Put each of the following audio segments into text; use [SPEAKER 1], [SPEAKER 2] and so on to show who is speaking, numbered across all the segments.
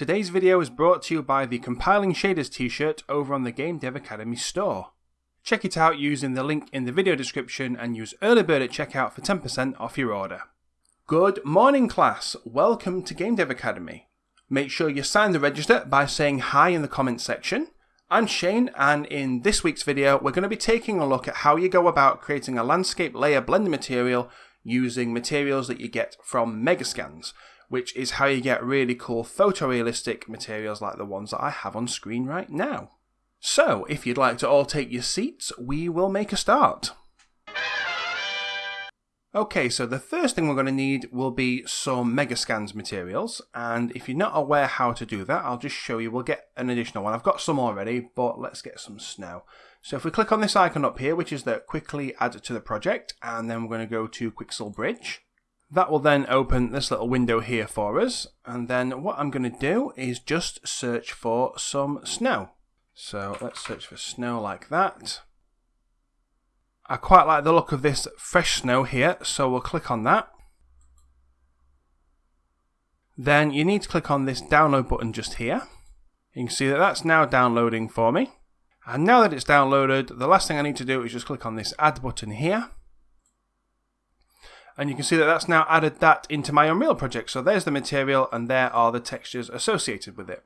[SPEAKER 1] Today's video is brought to you by the Compiling Shaders t-shirt over on the Game Dev Academy store. Check it out using the link in the video description and use early bird at checkout for 10% off your order. Good morning class, welcome to Game Dev Academy. Make sure you sign the register by saying hi in the comments section. I'm Shane and in this week's video we're going to be taking a look at how you go about creating a landscape layer blending material using materials that you get from Megascans which is how you get really cool photorealistic materials like the ones that I have on screen right now. So, if you'd like to all take your seats, we will make a start. Okay, so the first thing we're going to need will be some Megascans materials, and if you're not aware how to do that, I'll just show you. We'll get an additional one. I've got some already, but let's get some snow. So if we click on this icon up here, which is the quickly add to the project, and then we're going to go to Quixel Bridge. That will then open this little window here for us. And then what I'm going to do is just search for some snow. So let's search for snow like that. I quite like the look of this fresh snow here, so we'll click on that. Then you need to click on this download button just here. You can see that that's now downloading for me. And now that it's downloaded, the last thing I need to do is just click on this add button here and you can see that that's now added that into my Unreal project. So there's the material and there are the textures associated with it.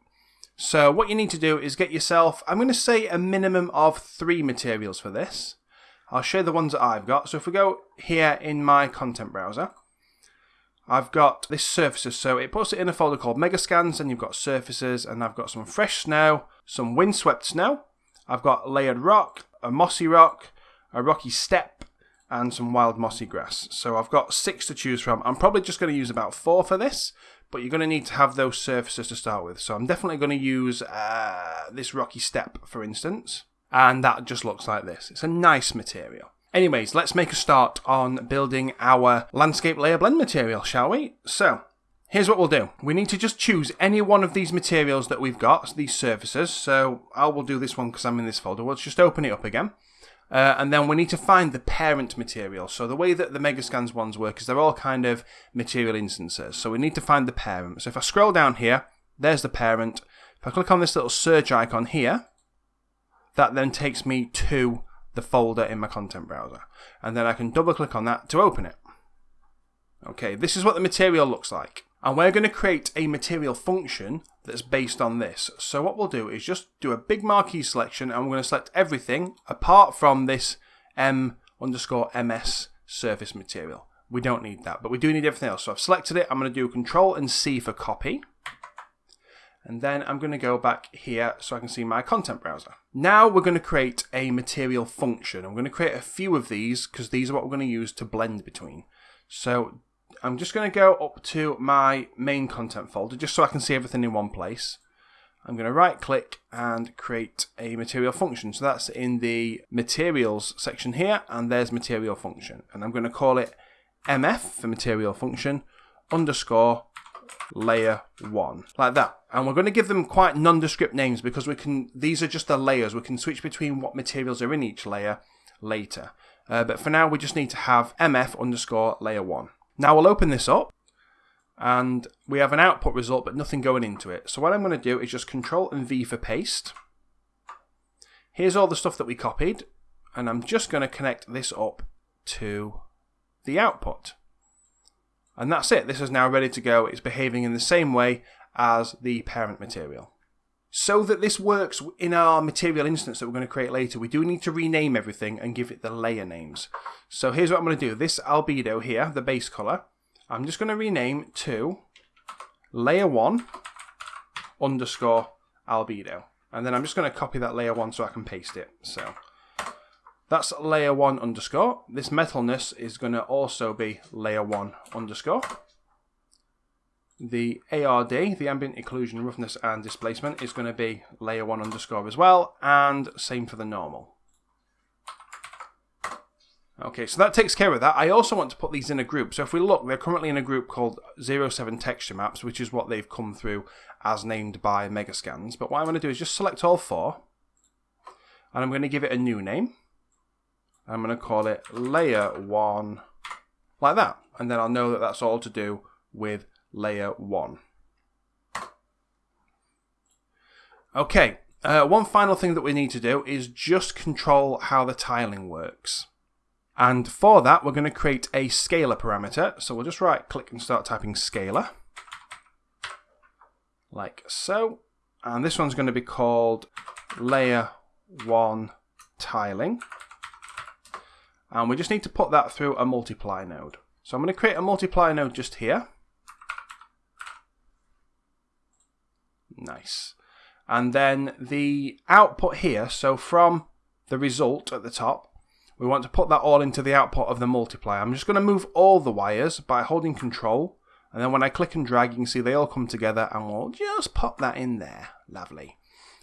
[SPEAKER 1] So what you need to do is get yourself, I'm going to say a minimum of three materials for this. I'll show the ones that I've got. So if we go here in my content browser, I've got this surfaces. So it puts it in a folder called Megascans and you've got surfaces and I've got some fresh snow, some windswept snow. I've got layered rock, a mossy rock, a rocky step, and some wild mossy grass. So I've got six to choose from. I'm probably just going to use about four for this, but you're going to need to have those surfaces to start with. So I'm definitely going to use uh, this rocky step, for instance, and that just looks like this. It's a nice material. Anyways, let's make a start on building our landscape layer blend material, shall we? So, here's what we'll do. We need to just choose any one of these materials that we've got, these surfaces. So, I will do this one because I'm in this folder. Let's just open it up again. Uh, and then we need to find the parent material. So the way that the Megascans ones work is they're all kind of material instances. So we need to find the parent. So if I scroll down here, there's the parent. If I click on this little search icon here, that then takes me to the folder in my content browser. And then I can double click on that to open it. Okay, this is what the material looks like. And we're going to create a material function that's based on this. So what we'll do is just do a big marquee selection and we're going to select everything apart from this um, M underscore MS surface material. We don't need that, but we do need everything else. So I've selected it. I'm going to do Control and C for copy. And then I'm going to go back here so I can see my content browser. Now we're going to create a material function. I'm going to create a few of these because these are what we're going to use to blend between. So I'm just going to go up to my main content folder just so I can see everything in one place. I'm going to right click and create a material function. So that's in the materials section here and there's material function. And I'm going to call it MF for material function underscore layer one like that. And we're going to give them quite nondescript names because we can, these are just the layers. We can switch between what materials are in each layer later. Uh, but for now, we just need to have MF underscore layer one. Now we'll open this up and we have an output result but nothing going into it. So what I'm going to do is just Control and V for paste. Here's all the stuff that we copied and I'm just going to connect this up to the output. And that's it. This is now ready to go. It's behaving in the same way as the parent material. So that this works in our material instance that we're going to create later, we do need to rename everything and give it the layer names. So here's what I'm going to do. This albedo here, the base color, I'm just going to rename to layer 1 underscore albedo. And then I'm just going to copy that layer 1 so I can paste it. So that's layer 1 underscore. This metalness is going to also be layer 1 underscore. The ARD, the ambient occlusion, roughness and displacement is going to be layer 1 underscore as well. And same for the normal. Okay, so that takes care of that. I also want to put these in a group. So if we look, they're currently in a group called 07 Texture Maps, which is what they've come through as named by Megascans. But what I'm going to do is just select all four, and I'm going to give it a new name. I'm going to call it Layer 1, like that. And then I'll know that that's all to do with Layer 1. Okay, uh, one final thing that we need to do is just control how the tiling works. And for that, we're going to create a scalar parameter. So we'll just right click and start typing scalar. Like so. And this one's going to be called layer 1 tiling. And we just need to put that through a multiply node. So I'm going to create a multiply node just here. Nice. And then the output here, so from the result at the top, we want to put that all into the output of the multiplier. I'm just going to move all the wires by holding control. And then when I click and drag, you can see they all come together and we'll just pop that in there. Lovely.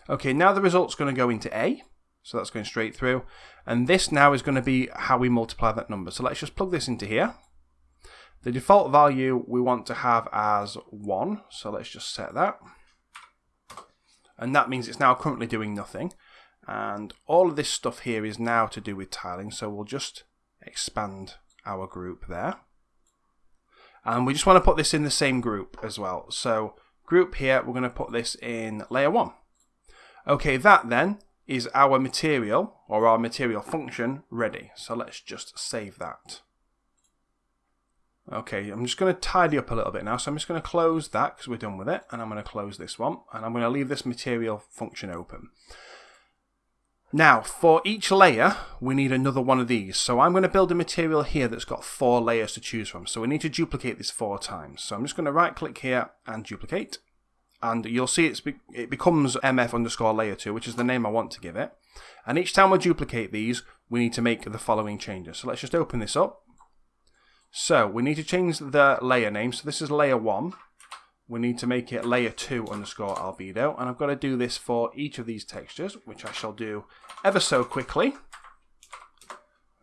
[SPEAKER 1] Okay, now the result's going to go into A. So that's going straight through. And this now is going to be how we multiply that number. So let's just plug this into here. The default value we want to have as 1. So let's just set that. And that means it's now currently doing nothing. And all of this stuff here is now to do with tiling. So we'll just expand our group there. And we just want to put this in the same group as well. So group here, we're going to put this in layer 1. Okay, that then is our material or our material function ready. So let's just save that. Okay, I'm just going to tidy up a little bit now. So I'm just going to close that because we're done with it. And I'm going to close this one. And I'm going to leave this material function open. Now, for each layer, we need another one of these. So I'm going to build a material here that's got four layers to choose from. So we need to duplicate this four times. So I'm just going to right click here and duplicate and you'll see it's be it becomes mf underscore layer 2, which is the name I want to give it. And each time we duplicate these, we need to make the following changes. So let's just open this up. So we need to change the layer name. So this is layer 1. We need to make it layer 2 underscore albedo. And I've got to do this for each of these textures, which I shall do ever so quickly.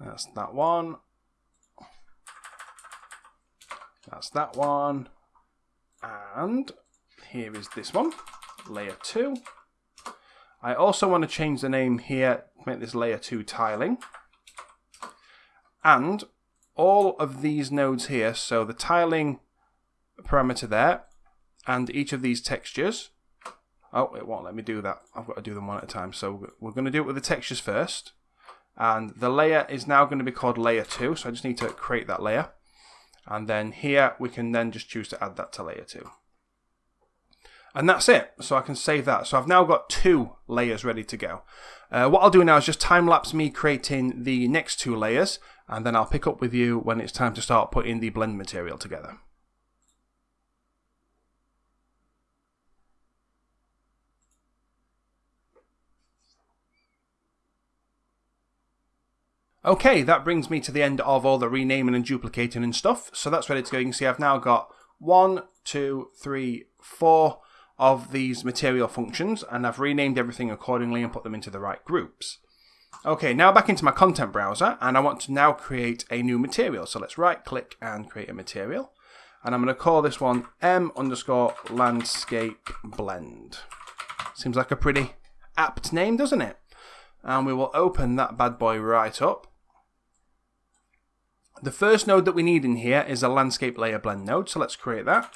[SPEAKER 1] That's that one. That's that one. And here is this one, layer 2. I also want to change the name here, make this layer 2 tiling. And all of these nodes here, so the tiling parameter there, and each of these textures. Oh, it won't let me do that. I've got to do them one at a time. So we're going to do it with the textures first. And the layer is now going to be called layer 2, so I just need to create that layer. And then here we can then just choose to add that to layer 2. And that's it. So I can save that. So I've now got two layers ready to go. Uh, what I'll do now is just time lapse me creating the next two layers and then I'll pick up with you when it's time to start putting the blend material together. Okay, that brings me to the end of all the renaming and duplicating and stuff. So that's ready to go. You can see I've now got one, two, three, four, of these material functions and I've renamed everything accordingly and put them into the right groups. Okay, now back into my content browser and I want to now create a new material. So let's right click and create a material. And I'm going to call this one M underscore landscape blend. Seems like a pretty apt name, doesn't it? And we will open that bad boy right up. The first node that we need in here is a landscape layer blend node. So let's create that.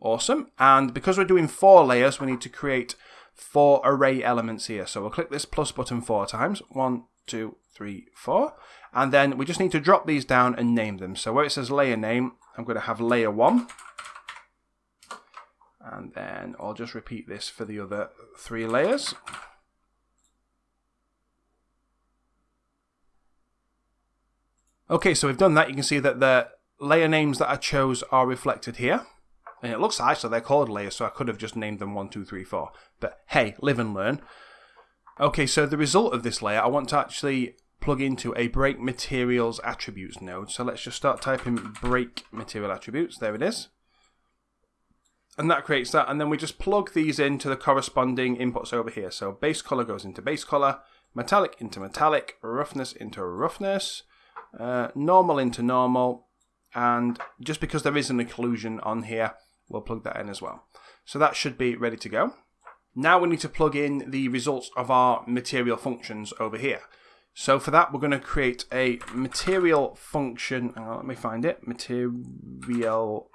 [SPEAKER 1] Awesome. And because we're doing four layers, we need to create four array elements here. So we'll click this plus button four times. One, two, three, four. And then we just need to drop these down and name them. So where it says layer name, I'm going to have layer one. And then I'll just repeat this for the other three layers. Okay, so we've done that. You can see that the layer names that I chose are reflected here. And it looks nice, so they're called layers, so I could have just named them 1, 2, 3, 4. But hey, live and learn. Okay, so the result of this layer, I want to actually plug into a break materials attributes node. So let's just start typing break material attributes. There it is. And that creates that. And then we just plug these into the corresponding inputs over here. So base color goes into base color, metallic into metallic, roughness into roughness, uh, normal into normal. And just because there is an occlusion on here, We'll plug that in as well. So that should be ready to go. Now we need to plug in the results of our material functions over here. So for that, we're going to create a material function. Let me find it. Material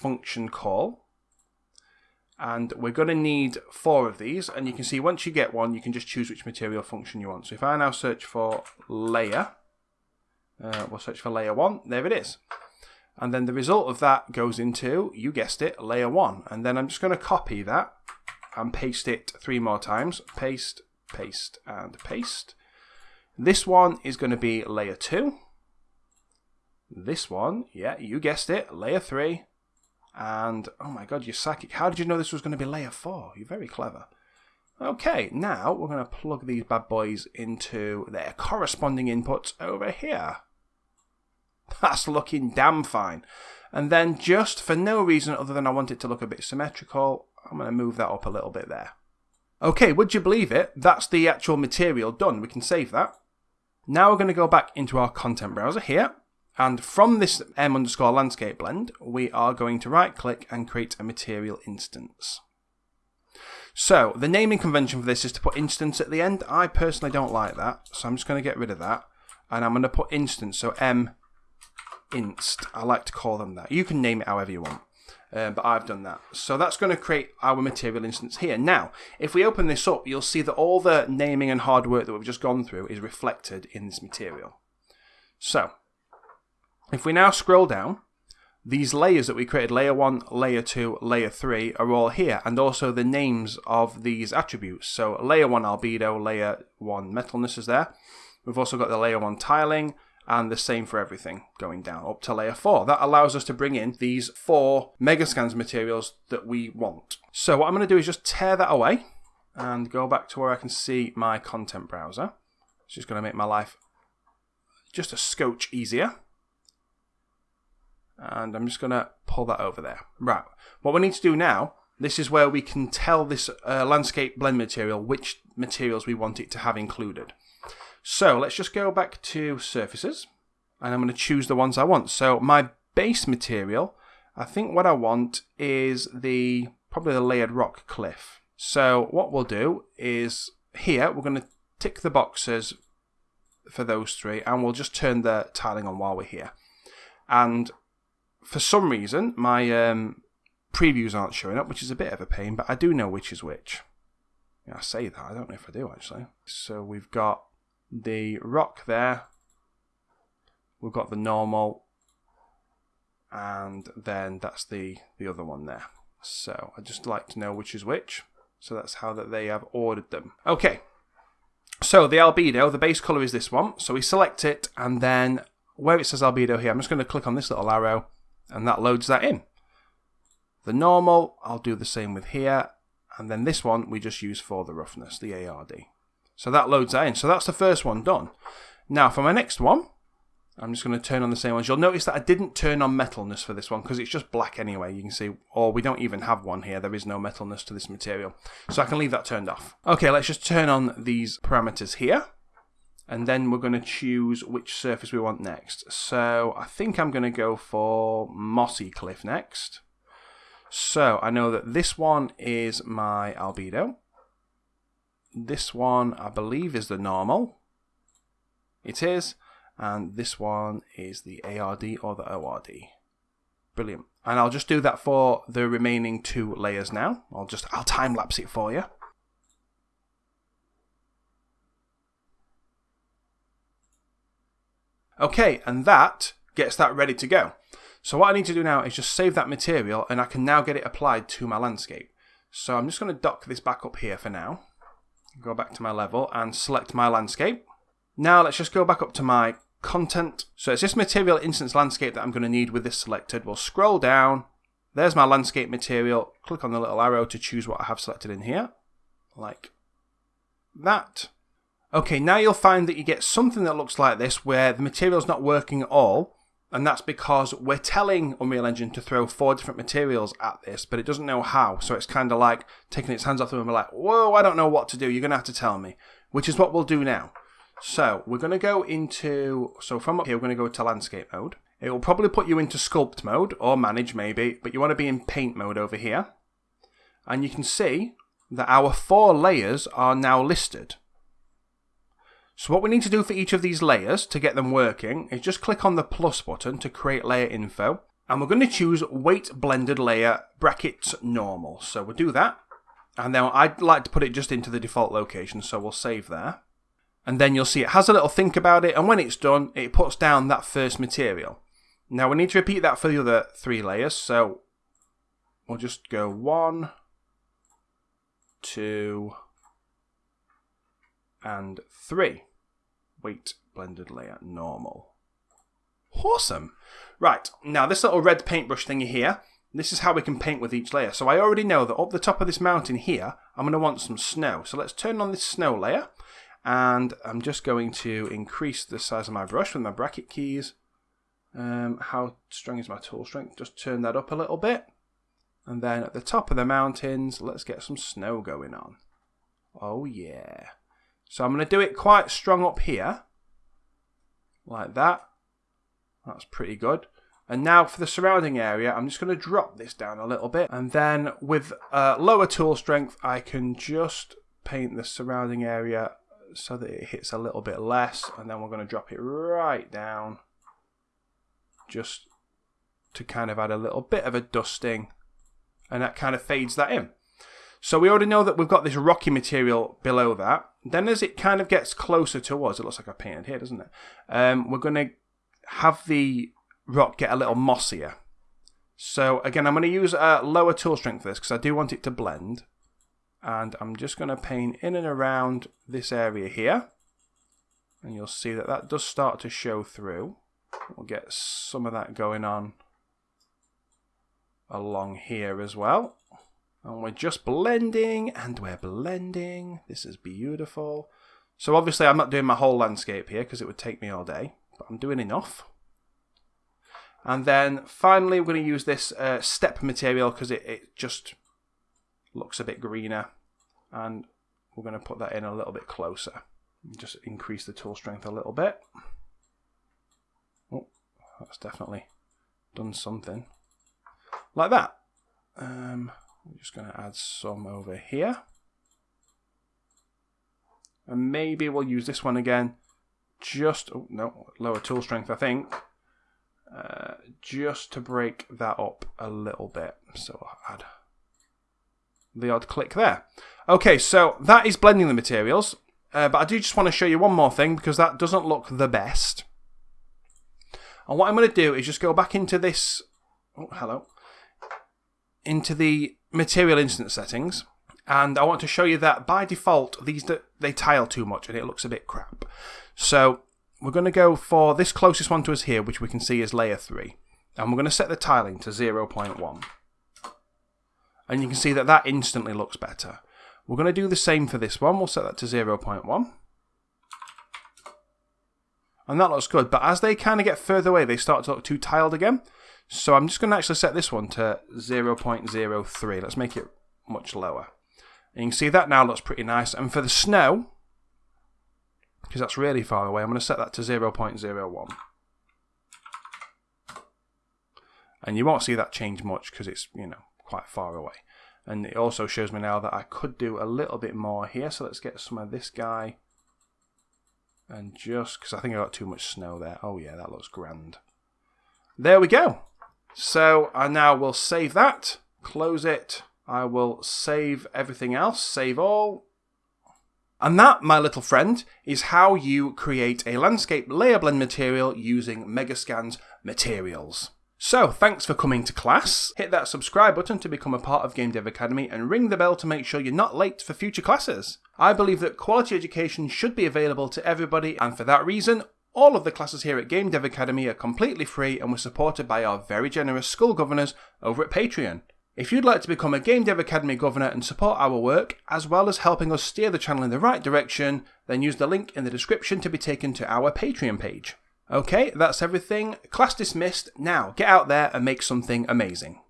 [SPEAKER 1] function call. And we're going to need four of these. And you can see once you get one, you can just choose which material function you want. So if I now search for layer, uh, we'll search for layer one. There it is. And then the result of that goes into, you guessed it, layer one. And then I'm just going to copy that and paste it three more times. Paste, paste, and paste. This one is going to be layer two. This one, yeah, you guessed it, layer three. And, oh my god, you're psychic. How did you know this was going to be layer four? You're very clever. Okay, now we're going to plug these bad boys into their corresponding inputs over here. That's looking damn fine. And then just for no reason other than I want it to look a bit symmetrical, I'm going to move that up a little bit there. Okay, would you believe it? That's the actual material done. We can save that. Now we're going to go back into our content browser here. And from this m underscore landscape blend, we are going to right click and create a material instance. So the naming convention for this is to put instance at the end. I personally don't like that, so I'm just going to get rid of that. And I'm going to put instance, so m inst. I like to call them that. You can name it however you want. Uh, but I've done that. So that's going to create our material instance here. Now, if we open this up, you'll see that all the naming and hard work that we've just gone through is reflected in this material. So, if we now scroll down, these layers that we created, layer 1, layer 2, layer 3, are all here, and also the names of these attributes. So layer 1 albedo, layer 1 metalness is there. We've also got the layer 1 tiling, and the same for everything going down up to layer 4. That allows us to bring in these four Megascans materials that we want. So what I'm going to do is just tear that away and go back to where I can see my content browser. It's just going to make my life just a scotch easier. And I'm just going to pull that over there. Right, what we need to do now, this is where we can tell this uh, landscape blend material which materials we want it to have included. So let's just go back to surfaces and I'm going to choose the ones I want. So my base material, I think what I want is the probably the layered rock cliff. So what we'll do is here we're going to tick the boxes for those three and we'll just turn the tiling on while we're here. And for some reason my um, previews aren't showing up, which is a bit of a pain, but I do know which is which. I say that, I don't know if I do actually. So we've got the rock there. We've got the normal, and then that's the, the other one there. So I just like to know which is which. So that's how that they have ordered them. Okay, so the albedo, the base color is this one. So we select it, and then where it says albedo here, I'm just going to click on this little arrow, and that loads that in. The normal, I'll do the same with here, and then this one we just use for the roughness, the ARD. So that loads that in. So that's the first one done. Now for my next one, I'm just going to turn on the same ones. You'll notice that I didn't turn on metalness for this one because it's just black anyway. You can see, or we don't even have one here. There is no metalness to this material. So I can leave that turned off. Okay, let's just turn on these parameters here. And then we're going to choose which surface we want next. So I think I'm going to go for Mossy Cliff next. So I know that this one is my albedo. This one, I believe, is the normal. It is. And this one is the ARD or the ORD. Brilliant. And I'll just do that for the remaining two layers now. I'll just, I'll time lapse it for you. Okay, and that gets that ready to go. So what I need to do now is just save that material and I can now get it applied to my landscape. So I'm just going to dock this back up here for now go back to my level and select my landscape. Now let's just go back up to my content. So it's this material instance landscape that I'm going to need with this selected. We'll scroll down. There's my landscape material. Click on the little arrow to choose what I have selected in here. Like that. Okay, now you'll find that you get something that looks like this where the material's not working at all and that's because we're telling Unreal Engine to throw four different materials at this, but it doesn't know how. So it's kind of like taking its hands off them and we're like, whoa, I don't know what to do. You're going to have to tell me, which is what we'll do now. So we're going to go into, so from up here, we're going to go to landscape mode. It will probably put you into sculpt mode or manage maybe, but you want to be in paint mode over here. And you can see that our four layers are now listed. So what we need to do for each of these layers to get them working is just click on the plus button to create layer info. And we're going to choose weight blended layer brackets normal. So we'll do that. And then I'd like to put it just into the default location, so we'll save there. And then you'll see it has a little think about it, and when it's done, it puts down that first material. Now we need to repeat that for the other three layers, so we'll just go one, two, and three. Weight blended layer normal. Awesome. Right, now this little red paintbrush thingy here, this is how we can paint with each layer. So I already know that up the top of this mountain here, I'm going to want some snow. So let's turn on this snow layer. And I'm just going to increase the size of my brush with my bracket keys. Um, how strong is my tool strength? Just turn that up a little bit. And then at the top of the mountains, let's get some snow going on. Oh yeah. So I'm going to do it quite strong up here. Like that. That's pretty good. And now for the surrounding area, I'm just going to drop this down a little bit. And then with uh, lower tool strength, I can just paint the surrounding area so that it hits a little bit less. And then we're going to drop it right down just to kind of add a little bit of a dusting. And that kind of fades that in. So we already know that we've got this rocky material below that. Then as it kind of gets closer towards, it looks like I painted here, doesn't it? Um, we're going to have the rock get a little mossier. So again, I'm going to use a lower tool strength for this because I do want it to blend. And I'm just going to paint in and around this area here. And you'll see that that does start to show through. We'll get some of that going on along here as well. And we're just blending and we're blending. This is beautiful. So obviously I'm not doing my whole landscape here because it would take me all day, but I'm doing enough. And then finally, we're going to use this uh, step material because it, it just looks a bit greener. And we're going to put that in a little bit closer. Just increase the tool strength a little bit. Oh, that's definitely done something. Like that. Um, I'm just going to add some over here. And maybe we'll use this one again. Just, oh no, lower tool strength I think. Uh, just to break that up a little bit. So I'll add the odd click there. Okay, so that is blending the materials. Uh, but I do just want to show you one more thing because that doesn't look the best. And what I'm going to do is just go back into this. Oh, hello. Into the material instance settings. And I want to show you that by default, these they tile too much and it looks a bit crap. So we're going to go for this closest one to us here, which we can see is layer 3. And we're going to set the tiling to 0.1. And you can see that that instantly looks better. We're going to do the same for this one. We'll set that to 0.1. And that looks good. But as they kind of get further away, they start to look too tiled again. So I'm just going to actually set this one to 0.03. Let's make it much lower. And you can see that now looks pretty nice. And for the snow, because that's really far away. I'm going to set that to 0.01. And you won't see that change much because it's, you know, quite far away. And it also shows me now that I could do a little bit more here. So let's get some of this guy. And just, because I think I got too much snow there. Oh yeah, that looks grand. There we go. So I now will save that, close it. I will save everything else, save all, and that, my little friend, is how you create a landscape layer blend material using Megascan's materials. So, thanks for coming to class. Hit that subscribe button to become a part of Game Dev Academy and ring the bell to make sure you're not late for future classes. I believe that quality education should be available to everybody, and for that reason, all of the classes here at Game Dev Academy are completely free and were supported by our very generous school governors over at Patreon. If you'd like to become a Game Dev Academy Governor and support our work, as well as helping us steer the channel in the right direction, then use the link in the description to be taken to our Patreon page. Okay, that's everything. Class dismissed. Now, get out there and make something amazing.